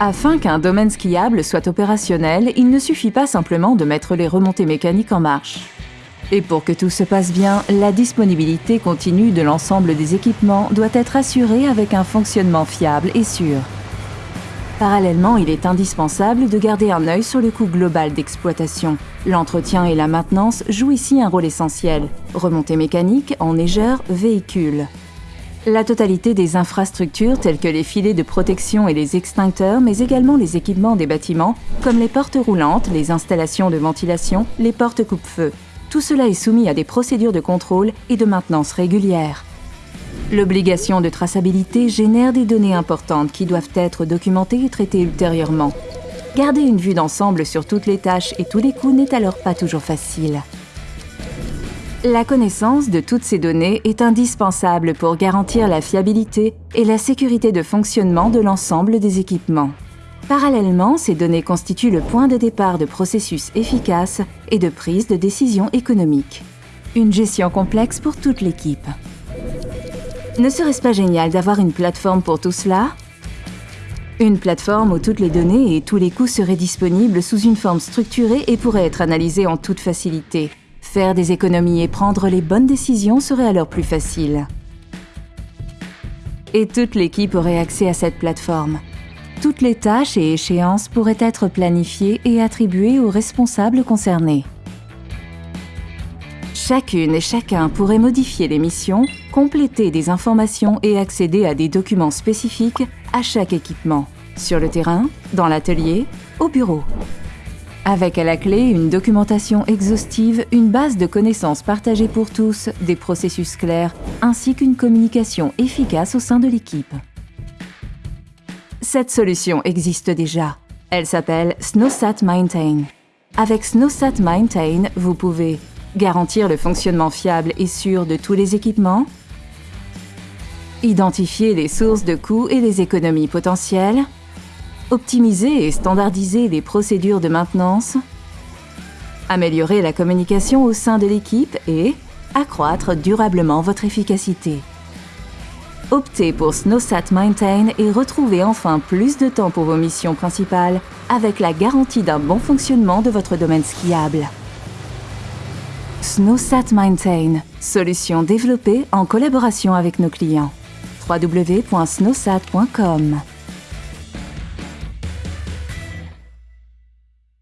Afin qu'un domaine skiable soit opérationnel, il ne suffit pas simplement de mettre les remontées mécaniques en marche. Et pour que tout se passe bien, la disponibilité continue de l'ensemble des équipements doit être assurée avec un fonctionnement fiable et sûr. Parallèlement, il est indispensable de garder un œil sur le coût global d'exploitation. L'entretien et la maintenance jouent ici un rôle essentiel. Remontée mécanique, enneigeur, véhicule. La totalité des infrastructures telles que les filets de protection et les extincteurs, mais également les équipements des bâtiments, comme les portes roulantes, les installations de ventilation, les portes coupe-feu. Tout cela est soumis à des procédures de contrôle et de maintenance régulières. L'obligation de traçabilité génère des données importantes qui doivent être documentées et traitées ultérieurement. Garder une vue d'ensemble sur toutes les tâches et tous les coûts n'est alors pas toujours facile. La connaissance de toutes ces données est indispensable pour garantir la fiabilité et la sécurité de fonctionnement de l'ensemble des équipements. Parallèlement, ces données constituent le point de départ de processus efficaces et de prise de décision économique. Une gestion complexe pour toute l'équipe. Ne serait-ce pas génial d'avoir une plateforme pour tout cela? Une plateforme où toutes les données et tous les coûts seraient disponibles sous une forme structurée et pourraient être analysés en toute facilité, Faire des économies et prendre les bonnes décisions serait alors plus facile. Et toute l'équipe aurait accès à cette plateforme. Toutes les tâches et échéances pourraient être planifiées et attribuées aux responsables concernés. Chacune et chacun pourrait modifier les missions, compléter des informations et accéder à des documents spécifiques à chaque équipement, sur le terrain, dans l'atelier, au bureau. Avec à la clé une documentation exhaustive, une base de connaissances partagées pour tous, des processus clairs, ainsi qu'une communication efficace au sein de l'équipe. Cette solution existe déjà. Elle s'appelle SnowSat Maintain. Avec SnowSat Maintain, vous pouvez garantir le fonctionnement fiable et sûr de tous les équipements, identifier les sources de coûts et les économies potentielles, optimiser et standardiser les procédures de maintenance, améliorer la communication au sein de l'équipe et accroître durablement votre efficacité. Optez pour SnowSat Maintain et retrouvez enfin plus de temps pour vos missions principales avec la garantie d'un bon fonctionnement de votre domaine skiable. SnowSat Maintain, solution développée en collaboration avec nos clients. www.snowsat.com